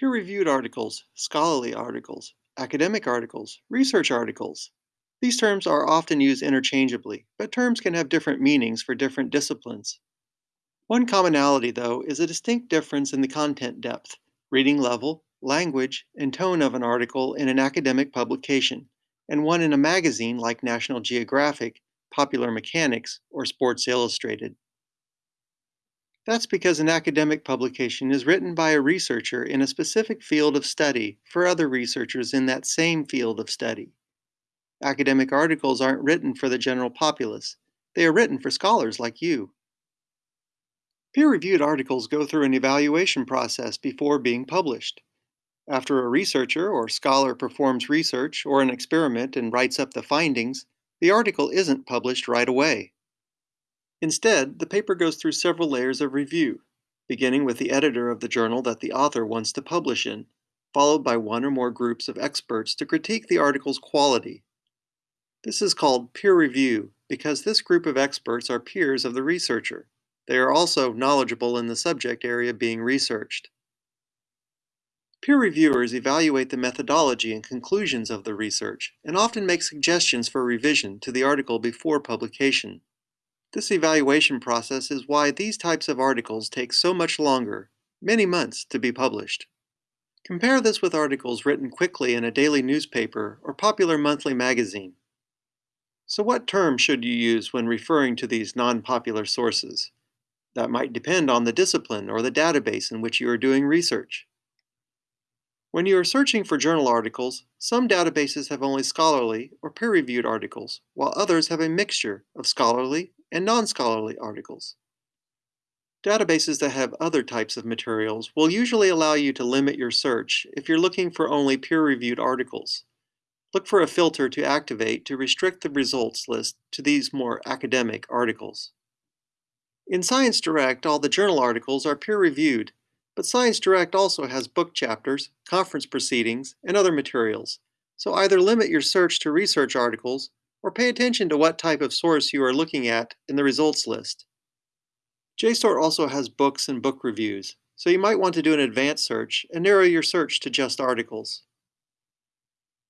Peer-reviewed articles, scholarly articles, academic articles, research articles. These terms are often used interchangeably, but terms can have different meanings for different disciplines. One commonality, though, is a distinct difference in the content depth, reading level, language, and tone of an article in an academic publication, and one in a magazine like National Geographic, Popular Mechanics, or Sports Illustrated. That's because an academic publication is written by a researcher in a specific field of study for other researchers in that same field of study. Academic articles aren't written for the general populace. They are written for scholars like you. Peer-reviewed articles go through an evaluation process before being published. After a researcher or scholar performs research or an experiment and writes up the findings, the article isn't published right away. Instead, the paper goes through several layers of review, beginning with the editor of the journal that the author wants to publish in, followed by one or more groups of experts to critique the article's quality. This is called peer review because this group of experts are peers of the researcher. They are also knowledgeable in the subject area being researched. Peer reviewers evaluate the methodology and conclusions of the research and often make suggestions for revision to the article before publication. This evaluation process is why these types of articles take so much longer, many months, to be published. Compare this with articles written quickly in a daily newspaper or popular monthly magazine. So what term should you use when referring to these non-popular sources? That might depend on the discipline or the database in which you are doing research. When you are searching for journal articles, some databases have only scholarly or peer-reviewed articles, while others have a mixture of scholarly and non-scholarly articles. Databases that have other types of materials will usually allow you to limit your search if you're looking for only peer-reviewed articles. Look for a filter to activate to restrict the results list to these more academic articles. In ScienceDirect, all the journal articles are peer-reviewed, but ScienceDirect also has book chapters, conference proceedings, and other materials, so either limit your search to research articles or pay attention to what type of source you are looking at in the results list. JSTOR also has books and book reviews, so you might want to do an advanced search and narrow your search to just articles.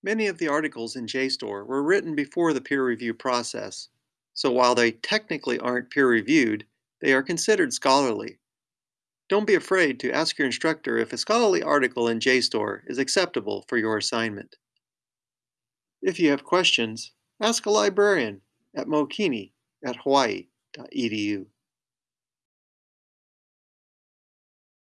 Many of the articles in JSTOR were written before the peer review process, so while they technically aren't peer-reviewed, they are considered scholarly. Don't be afraid to ask your instructor if a scholarly article in JSTOR is acceptable for your assignment. If you have questions, Ask a librarian at Mookini at hawaii.edu.